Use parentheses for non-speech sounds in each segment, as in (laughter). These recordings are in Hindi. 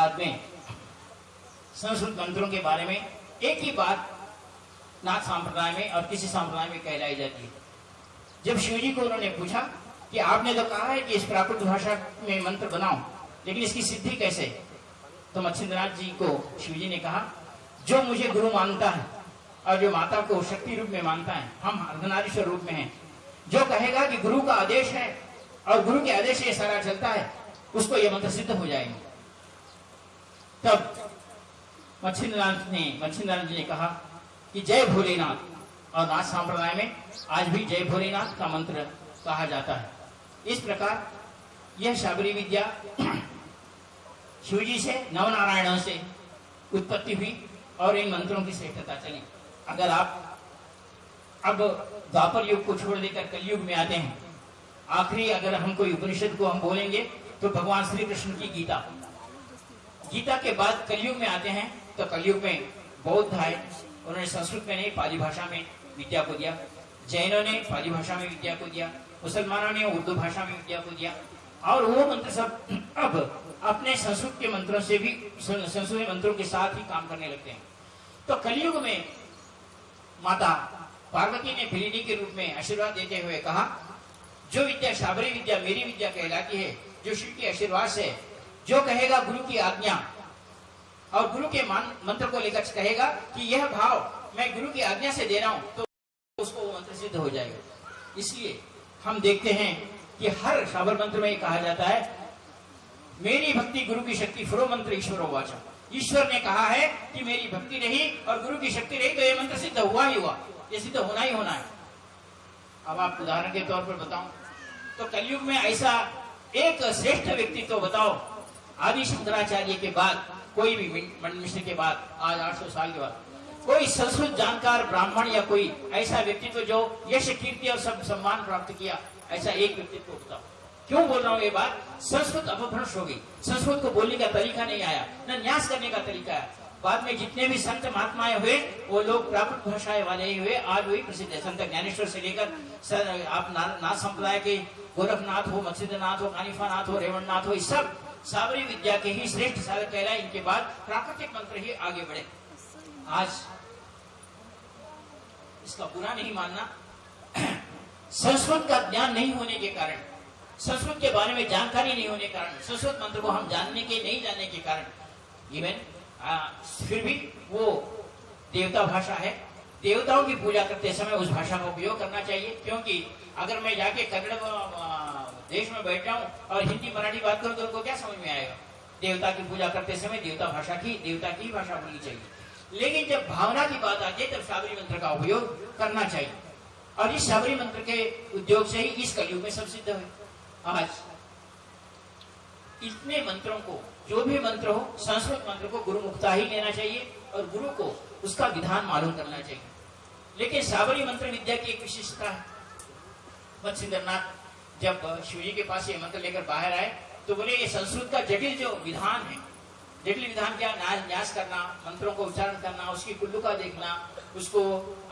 बाद में संस्कृत मंत्रों के बारे में एक ही बात नाथ संप्रदाय में और किसी संप्रदाय में कहलाई जाती है। जब शिव जी को उन्होंने पूछा कि आपने तो कहा है कि इस प्राकृत भाषा में मंत्र बनाओ, लेकिन इसकी सिद्धि कैसे? तो मच्छिंद्रनाथ जी को शिव जी ने कहा, जो मुझे गुरु मानता है और जो माता को शक्ति रूप में मानता है, हम अर्धनारीश्वर रूप में हैं। जो कहेगा कि गुरु का आदेश है और गुरु के आदेश ये सारा चलता है, उसको ये मंत्र सिद्ध हो जाएँगे। तब मच्छिंद्रनाथ ने मच्छिंद्रनाथ जी ने कहा कि जय भोलेनाथ। और नाथ संप्रदाय में आज भी जय भोलेनाथ का मंत्र कहा जाता है। इस प्रकार यह शाबरी विद्या (clears throat) शिवजी से, नवनारायणों से उत्पत्ति हुई और इन मंत्रों की श्रेष्ठता चली। अगर आप अब द्वापर युग को छोड़ देकर कलयुग में आते हैं, आखिरी अगर हम कोई उपनिषद को हम बोलेंगे तो भगवान श्री कृष्ण की गीता। गीता के बाद कलयुग में आते हैं तो कलयुग में बौद्ध आए, उन्होंने संस्कृत में नहीं, पाली भाषा में विद्या को दिया। जैनों ने पाली भाषा में विद्या को दिया, मुसलमानों ने उर्दू भाषा में विद्या को दिया। और वो मंत्र सब (clears throat) अब अपने संस्कृत के मंत्रों से भी संस्कृत मंत्रों के साथ ही काम करने लगते हैं। तो कलयुग में माता पार्वती ने फिलिनी के रूप में आशीर्वाद देते हुए कहा, जो विद्या, शाबरी विद्या मेरी विद्या कहलाती है, जो शिव के आशीर्वाद से जो कहेगा गुरु की आज्ञा। और गुरु के मंत्र को लेकर कहेगा कि यह भाव मैं गुरु की आज्ञा से दे रहा हूँ तो उसको मंत्र सिद्ध हो जाएगा। इसलिए हम देखते हैं कि हर शाबर मंत्र में कहा जाता है, मेरी भक्ति गुरु की शक्ति फुरो मंत्र ईश्वर वाचा। ईश्वर ने कहा है कि मेरी भक्ति रही और गुरु की शक्ति रही तो यह मंत्र सिद्ध हुआ ही हुआ। ये सिद्ध होना ही होना है। अब आप उदाहरण के तौर पर बताओ तो कलयुग में ऐसा एक श्रेष्ठ व्यक्ति तो बताओ आदि शंकराचार्य के बाद, कोई भी मिश्र के बाद, आज 800 साल के बाद, कोई संस्कृत जानकार ब्राह्मण या कोई ऐसा व्यक्तित्व जो यश, कीर्ति और सब, सम्मान प्राप्त किया, ऐसा एक व्यक्तित्व होता क्यों बोल रहा हूँ ये बात? संस्कृत अपभ्रंश हो गई। संस्कृत को बोलने का तरीका नहीं आया, न न्यास करने का तरीका है बाद में जितने भी संत महात्माएँ हुए, वो लोग प्राकृत भाषाएँ वाले ही हुए, आज वही प्रसिद्ध है। संत ज्ञानेश्वर से लेकर आप नाथ संप्रदाय के, गोरखनाथ हो मत्स्यनाथ हो, कानिफानाथ हो रेवणनाथ हो सब साबरी विद्या के ही श्रेष्ठ साधक कहलाए। इनके बाद प्राकृतिक मंत्र ही आगे बढ़े। आज इसका बुरा नहीं मानना। संस्कृत का ज्ञान नहीं होने के कारण, संस्कृत के बारे में जानकारी नहीं होने के कारण, संस्कृत मंत्र को हम जानने के, नहीं जानने के कारण इवन फिर भी वो देवता भाषा है। देवताओं की पूजा करते समय उस भाषा का उपयोग करना चाहिए, क्योंकि अगर मैं जाके कन्नड़ देश में बैठ जाऊँ और हिंदी मराठी बात करूँ तो उनको क्या समझ में आएगा? देवता की पूजा करते समय देवता भाषा की, देवता की भाषा बोलनी चाहिए। लेकिन जब भावना की बात आती है, तब साबरी मंत्र का उपयोग करना चाहिए। और इस साबरी मंत्र के उद्योग से ही इस कलयुग में सब सिद्ध हुए। आज इतने मंत्रों को, जो भी मंत्र हो, संस्कृत मंत्र को गुरु मुक्ता ही लेना चाहिए और गुरु को उसका विधान मालूम करना चाहिए। लेकिन सावरी मंत्र विद्या की एक विशेषता है। मत्स्यनाथ जब शिवजी के पास ये मंत्र लेकर बाहर आए तो बोले ये संस्कृत का जटिल जो विधान है जटिल विधान क्या? न्यास करना मंत्रों को उच्चारण करना उसकी कुल्लू का देखना उसको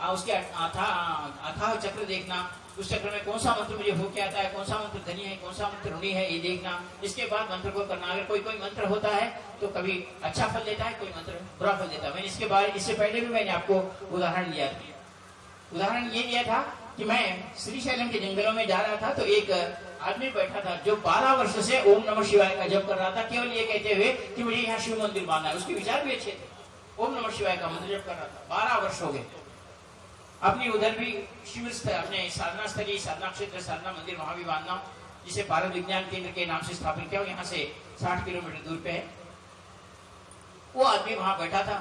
आ, उसके अथाह चक्र देखना उस चक्र में कौन सा मंत्र मुझे हो के आता है? कौन सा मंत्र धनी है? कौन सा मंत्र ऋणी है? ये देखना। इसके बाद मंत्र को करना। अगर कोई कोई मंत्र होता है तो कभी अच्छा फल देता है कोई मंत्र बुरा फल देता है। मैंने इसके बारे इससे पहले भी मैंने आपको उदाहरण दिया था। उदाहरण ये दिया था कि मैं श्रीशैलम के जंगलों में जा रहा था तो एक आदमी बैठा था जो बारह वर्ष से ओम नमः शिवाय का जप कर रहा था, केवल ये कहते हुए कि मुझे यहाँ शिव मंदिर बांधना है। उसके विचार भी अच्छे थे। ओम नमः शिवाय का मंत्र जप कर रहा था। बारह वर्ष हो गए। अपनी उधर भी शिविर अपने साधना स्थली, साधना क्षेत्र, साधना मंदिर वहाँ भी बांधना, जिसे भारत विज्ञान केंद्र के नाम से स्थापित किया यहाँ से साठ किलोमीटर दूर पे है। वो आदमी वहाँ बैठा था।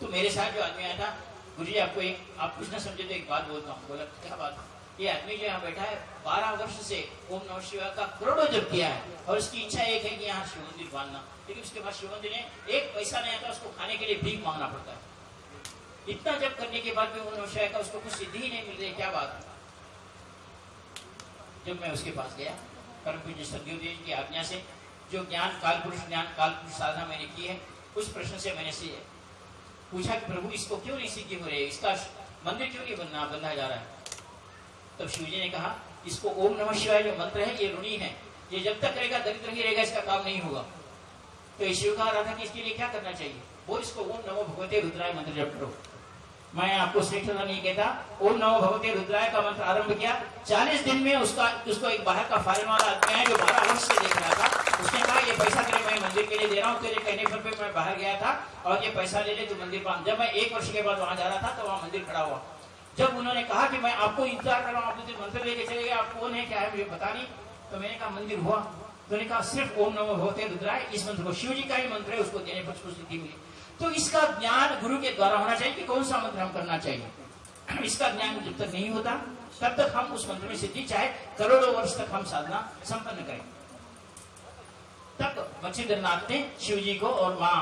तो मेरे साथ जो आदमी आया था गुरु जी, आपको एक आप कुछ ना समझे तो एक बात बोलता हूँ। बोला, क्या बात ये आदमी जो यहाँ बैठा है, बारह वर्ष से ओम नमः शिवा का करोड़ों जब किया है। और उसकी इच्छा एक है कि यहाँ शिव मंदिर बांधना। लेकिन उसके बाद शिव मंदिर ने एक पैसा नहीं आता, उसको खाने के लिए भीख मांगना पड़ता है। इतना जब करने के बाद भी उन्होंने का उसको कुछ सिद्धि ही नहीं मिल रही। क्या बात जब मैं उसके पास गया, परम पूज्य सदगुरुदेव की आज्ञा से, जो ज्ञान काल पुरुष ज्ञान काल पुरुष साधना मैंने की है, उस प्रश्न से मैंने पूछा कि, प्रभु, इसको क्यों नहीं सिद्धि हो रही है इसका मंदिर क्यों नहीं बनना बंधा जा रहा है? तब शिव जी ने कहा, इसको ओम नमः शिवाय जो मंत्र है, ये ऋणी है। ये जब तक रहेगा, दरिद्र ही रहेगा, इसका काम नहीं होगा। तो शिव कहा रहा था कि इसके लिए क्या करना चाहिए? वो इसको ओम नमो भगवते रुद्राय मंत्र जप करो। मैं आपको श्रेष्ठ नहीं कहता। ओम नमो भगवते रुद्राय का मंत्र आरंभ किया। चालीस दिन में उसका, उसको एक बाहर का फॉरन वाला आदमी है जो बारह वर्ष से देख रहा था। उसने कहा, ये पैसा तेरे मैं मंदिर के लिए दे रहा हूँ, तेरे कहने पर मैं बाहर गया था और ये पैसा ले ले तो मंदिर पर जब मैं एक वर्ष के बाद वहाँ जा रहा था तो वहाँ मंदिर खड़ा हुआ। जब उन्होंने कहा कि मैं आपको इंतज़ार कर रहा हूँ, आप मंत्र लेके चले गए, आप कौन है, क्या है, मुझे पता नहीं। तो मैंने कहा, मंदिर हुआ। उन्होंने कहा, सिर्फ़ ओम नमो भगवते रुद्राय, इस मंत्र को शिव जी का ही मंत्र है, उसको देने पर उसको सिद्धि मिली तो इसका ज्ञान गुरु के द्वारा होना चाहिए कि कौन सा मंत्र हम करना चाहिए। (clears throat) इसका ज्ञान जब तक नहीं होता, तब तक हम उस मंत्र में सिद्धि, चाहे करोड़ों वर्ष तक हम साधना संपन्न करें। तब मच्छिंद्रनाथ ने शिव जी को और माँ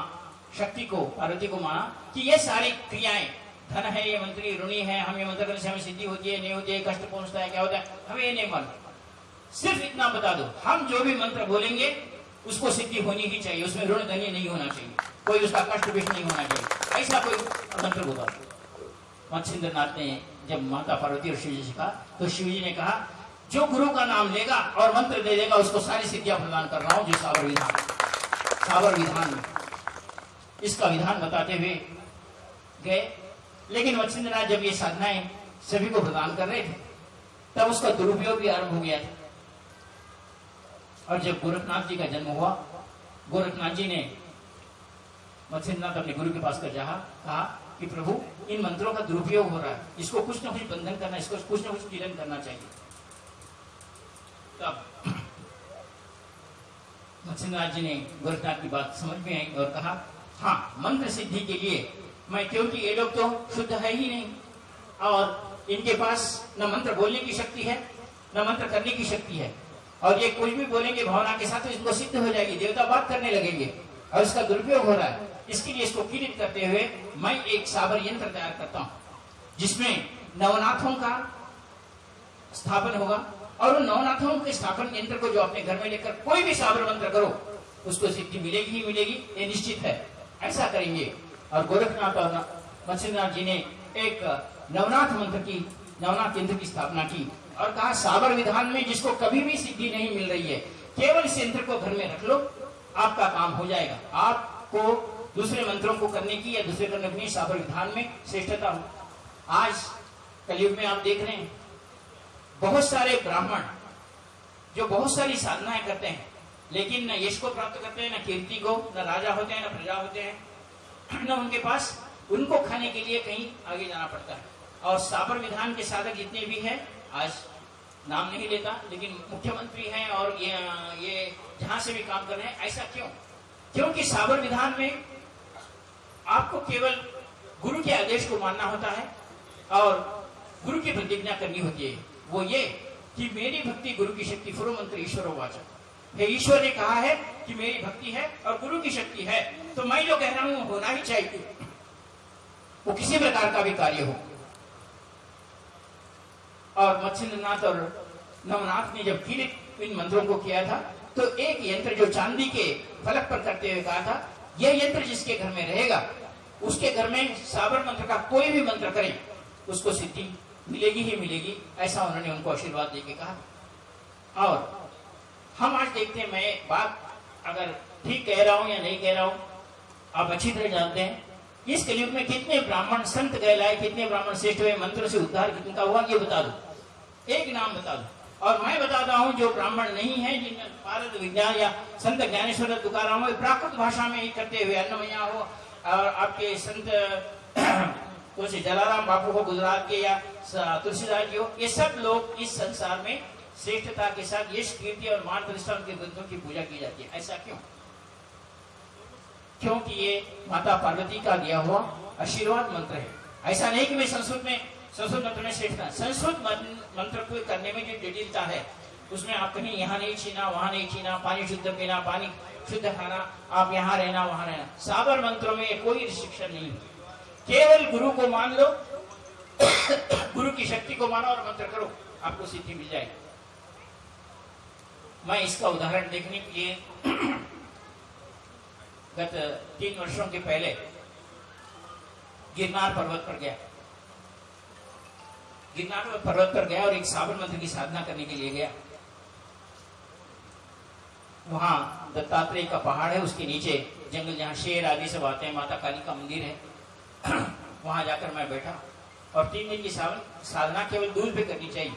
शक्ति को, पार्वती को माना कि ये सारी क्रियाएँ, धन है, ये मंत्री, ऋणी है, हम ये मंत्र करने से हमें सिद्धि होती है, नहीं होती है, कष्ट पहुँचता है, क्या होता है, हमें ये नहीं मालूम। सिर्फ़ इतना बता दो। हम जो भी मंत्र बोलेंगे, उसको सिद्धि होनी ही चाहिए। उसमें ऋण धनी नहीं होना चाहिए। कोई उसका कष्ट भी नहीं होना चाहिए। ऐसा कोई मंत्र दो मत्स्येंद्र नाथ ने जब माता पार्वती और शिव जी से कहा तो शिव जी ने कहा, जो गुरु का नाम लेगा और मंत्र दे देगा, उसको सारी सिद्धियाँ प्रदान कर रहा हूँ, जो सावर विधान सावर विधान इसका विधान बताते हुए गए। लेकिन मत्स्येंद्र नाथ जब ये साधनाएँ सभी को प्रदान कर रहे थे, तब उसका दुरुपयोग भी आरंभ हो गया था। और जब गोरखनाथ जी का जन्म हुआ, गोरखनाथ जी ने मत्स्यनाथ अपने गुरु के पास कर जा कहा कि प्रभु, इन मंत्रों का दुरुपयोग हो रहा है। इसको कुछ ना कुछ बंधन करना, इसको कुछ ना कुछ किलन करना चाहिए। तब मत्स्यनाथ जी ने गोरखनाथ की बात समझ में आई और कहा हाँ मंत्र सिद्धि के लिए, मैं क्योंकि ये लोग तो शुद्ध है ही नहीं, और इनके पास न मंत्र बोलने की शक्ति है, न मंत्र करने की शक्ति है। और ये कुछ भी बोलेंगे भावना के साथ तो इसको सिद्ध हो जाएगी, देवता बात करने लगेंगे। और इसका दुरुपयोग हो रहा है। इसके लिए इसको किरित करते हुए मैं एक साबर यंत्र तैयार करता हूँ, जिसमें नवनाथों का स्थापन होगा और उन नवनाथों के स्थापन यंत्र को जो अपने घर में लेकर कोई भी साबर मंत्र करो, उसको सिद्धि मिलेगी ही मिलेगी, ये निश्चित है। ऐसा करेंगे। और गोरखनाथ और मत्स्यनाथ जी ने एक नवनाथ मंत्र की, नवनाथ यंत्र की स्थापना की। और कहा साबर विधान में जिसको कभी भी सिद्धि नहीं मिल रही है, केवल इस यंत्र को घर में रख लो, आपका काम हो जाएगा। आपको दूसरे मंत्रों को करने की या दूसरे करने की साबर विधान में श्रेष्ठता हो। आज कलयुग में आप देख रहे हैं, बहुत सारे ब्राह्मण जो बहुत सारी साधनाएँ करते हैं, लेकिन न यश को प्राप्त करते हैं, न कीर्ति को, न राजा होते हैं, न प्रजा होते हैं, न उनके पास उनको खाने के लिए कहीं आगे जाना पड़ता है। और साबर विधान के साधक जितने भी हैं आज नाम नहीं लेता, लेकिन मुख्यमंत्री हैं और ये ये जहाँ से भी काम कर रहे हैं, ऐसा क्यों? क्योंकि साबर विधान में आपको केवल गुरु के आदेश को मानना होता है और गुरु की प्रतिज्ञा करनी होती है। वो ये कि मेरी भक्ति गुरु की शक्ति फुरो मंत्र ईश्वर वाचक है ईश्वर ने कहा है कि मेरी भक्ति है और गुरु की शक्ति है तो मैं जो कह रहा हूँ होना ही चाहिए। वो किसी प्रकार का भी कार्य हो। और मत्स्यनाथ और नवनाथ ने जब फिर इन मंत्रों को किया था तो एक यंत्र जो चांदी के फलक पर करते हुए कहा था, यह यंत्र जिसके घर में रहेगा, उसके घर में साबर मंत्र का कोई भी मंत्र करे, उसको सिद्धि मिलेगी ही मिलेगी, ऐसा उन्होंने उनको आशीर्वाद देके कहा। और हम आज देखते हैं, मैं बात अगर ठीक कह रहा हूँ या नहीं कह रहा हूँ, आप अच्छी तरह जानते हैं इस कलयुग में कितने ब्राह्मण संत कहलाए कितने ब्राह्मण श्रेष्ठ हुए, मंत्र से उद्धार कितने का हुआ, ये बता दो। एक नाम बता दो। और मैं बताता हूँ, जो ब्राह्मण नहीं है जिन भारत विज्ञान या संत ज्ञानेश्वर तुकाराम हो प्राकृत भाषा में ही करते हुए अन्नमैया हो, और आपके संत (clears throat) तुलसी जलाराम बापू हो, गुजरात के या तुलसीदास जी हो, ये सब लोग इस संसार में श्रेष्ठता के साथ यश, कीर्ति और मान प्रतिष्ठा के ग्रंथों की पूजा की जाती है। ऐसा क्यों? क्योंकि ये माता पार्वती का दिया हुआ आशीर्वाद मंत्र है। ऐसा नहीं कि मैं संस्कृत में, संस्कृत मंत्र में श्रेष्ठ था। संस्कृत मंत्र को करने में जो जटिलता है, उसमें आप कहीं यहाँ नहीं छीना, वहाँ नहीं छीना, पानी शुद्ध पीना, पानी शुद्ध खाना, आप यहाँ रहना, वहाँ रहना। साबर मंत्रों में कोई रिस्ट्रिक्शन नहीं केवल गुरु को मान लो, गुरु की शक्ति को मानो और मंत्र करो, आपको सिद्धि मिल जाएगी। मैं इसका उदाहरण देखने के लिए गत तीन वर्षों के पहले गिरनार पर्वत पर गया। गिरनार पर्वत पर गया और एक सावन मंत्र की साधना करने के लिए गया। वहाँ दत्तात्रेय का पहाड़ है, उसके नीचे जंगल, जहाँ शेर आदि सब आते हैं, माता काली का मंदिर है। (clears throat) वहाँ जाकर मैं बैठा। और तीन दिन की सावन साधना केवल दूध पे करनी चाहिए।